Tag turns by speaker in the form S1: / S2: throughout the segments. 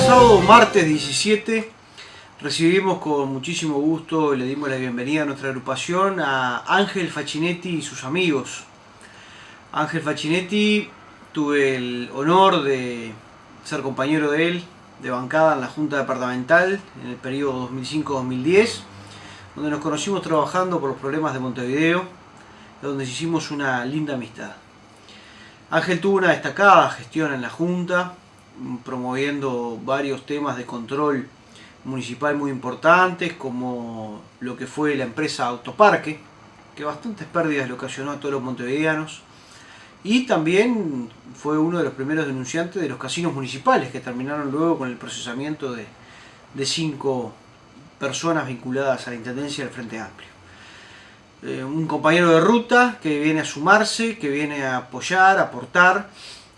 S1: pasado martes 17 recibimos con muchísimo gusto y le dimos la bienvenida a nuestra agrupación a Ángel Facinetti y sus amigos. Ángel Facinetti, tuve el honor de ser compañero de él de bancada en la Junta Departamental en el periodo 2005-2010, donde nos conocimos trabajando por los problemas de Montevideo, donde hicimos una linda amistad. Ángel tuvo una destacada gestión en la Junta, promoviendo varios temas de control municipal muy importantes, como lo que fue la empresa Autoparque, que bastantes pérdidas le ocasionó a todos los montevideanos, y también fue uno de los primeros denunciantes de los casinos municipales, que terminaron luego con el procesamiento de, de cinco personas vinculadas a la Intendencia del Frente Amplio. Eh, un compañero de ruta que viene a sumarse, que viene a apoyar, aportar,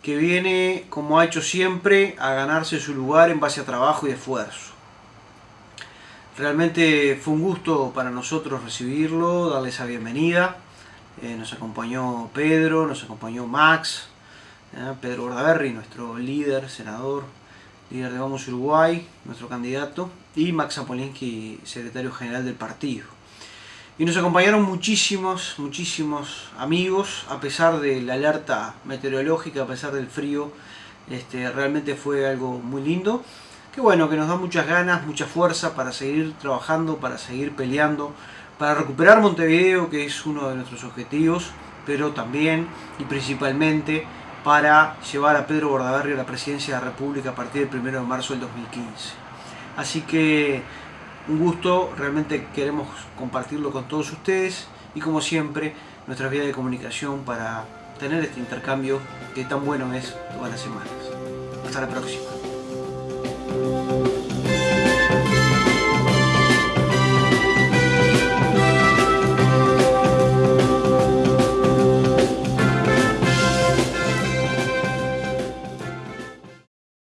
S1: que viene, como ha hecho siempre, a ganarse su lugar en base a trabajo y esfuerzo. Realmente fue un gusto para nosotros recibirlo, darle esa bienvenida. Eh, nos acompañó Pedro, nos acompañó Max, eh, Pedro Bordaberry, nuestro líder, senador, líder de Vamos Uruguay, nuestro candidato, y Max Apolinski, secretario general del partido. Y nos acompañaron muchísimos, muchísimos amigos, a pesar de la alerta meteorológica, a pesar del frío, este, realmente fue algo muy lindo. Que bueno, que nos da muchas ganas, mucha fuerza para seguir trabajando, para seguir peleando, para recuperar Montevideo, que es uno de nuestros objetivos, pero también y principalmente para llevar a Pedro Bordaberry a la presidencia de la República a partir del 1 de marzo del 2015. Así que un gusto, realmente queremos compartirlo con todos ustedes y como siempre nuestra vía de comunicación para tener este intercambio que tan bueno es todas las semanas. Hasta la próxima.